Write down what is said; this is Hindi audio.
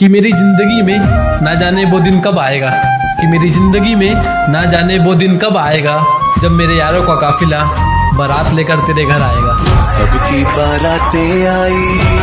कि मेरी ज़िंदगी में ना जाने वो दिन कब आएगा। कि मेरी ज़िंदगी में ना जाने वो दिन कब आएगा। जब मेरे यारों का काफिला बारात लेकर तेरे घर आएगा। सबकी बारातें आई।